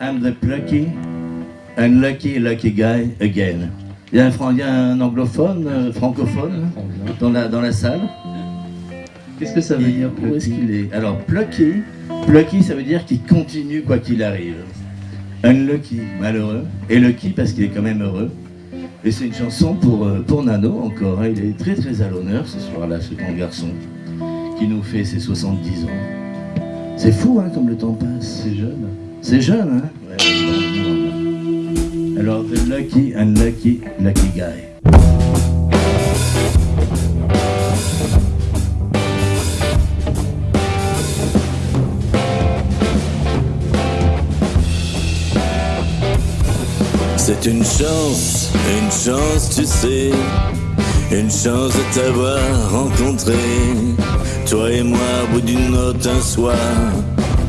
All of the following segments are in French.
I'm the plucky and lucky lucky guy again. Il y a un, fran- il y a un anglophone, euh, francophone dans la, dans la salle. Qu'est-ce que ça veut Et dire Où est-ce qu'il est? Alors, plucky, plucky, ça veut dire qu'il continue quoi qu'il arrive. Unlucky, malheureux. Et lucky parce qu'il est quand même heureux. Et c'est une chanson pour, euh, pour Nano encore. hein. Il est très très à l'honneur ce soir-là, ce grand garçon qui nous fait ses 70 ans. C'est fou hein, comme le temps passe. C'est jeune. C'est jeune, hein? Ouais. Alors, the lucky and lucky lucky guy. C'est une chance, une chance, tu sais, une chance de t'avoir rencontré. Toi et moi, au bout d'une note un soir,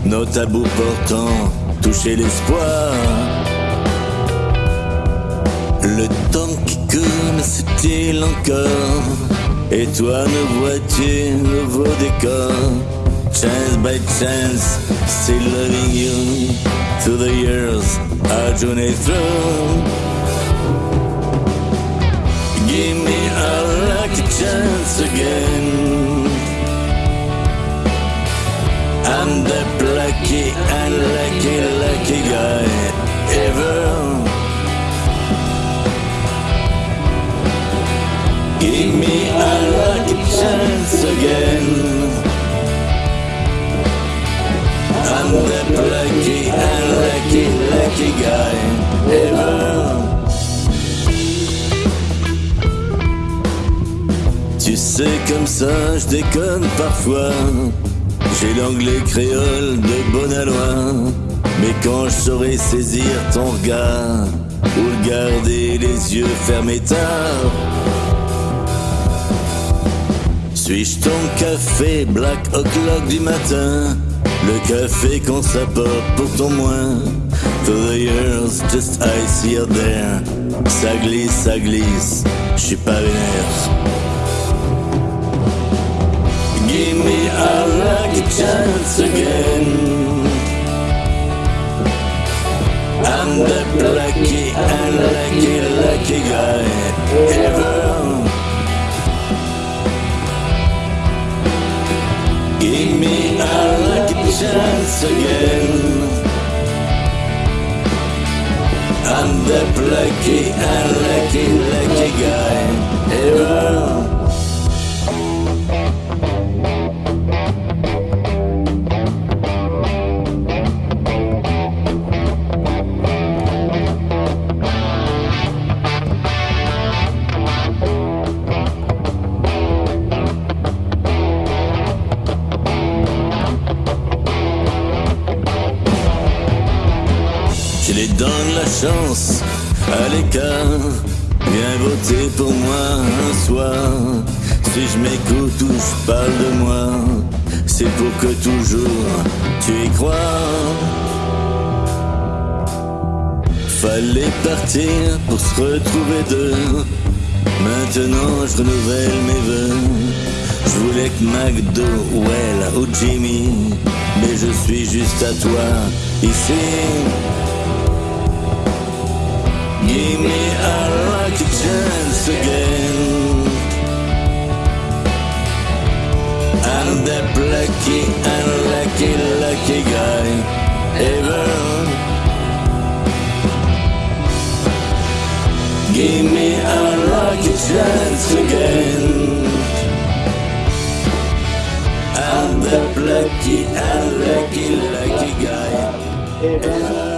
nos tabous portant toucher l'espoir. Le temps qui coule, c'est-il encore? Et toi, ne vois-tu nouveau décor Chance by chance, still loving you Through the years, our journey through Tu sais, comme ça, je déconne parfois. J'ai l'anglais créole de bonne aloi. Mais quand je saurai saisir ton regard, ou le garder les yeux fermés tard. Suis-je ton café black o'clock du matin? Le café qu'on s'apporte pour ton moins. Through the years, just ice here there. Ça glisse, ça glisse, je suis pas vénère. Give me a lucky chance again. I'm the lucky and lucky, lucky guy. Ever chance again. I'm the lucky and Donne la chance à l'écart. Viens voter pour moi un soir. Si je m'écoute ou je parle de moi, c'est pour que toujours tu y crois. Fallait partir pour se retrouver deux. Maintenant je renouvelle mes vœux. Je voulais que McDo, Well ou Jimmy, mais je suis juste à toi ici. I'm lucky and lucky, lucky guy ever. Give me a lucky chance again. I'm the lucky and lucky, lucky guy ever.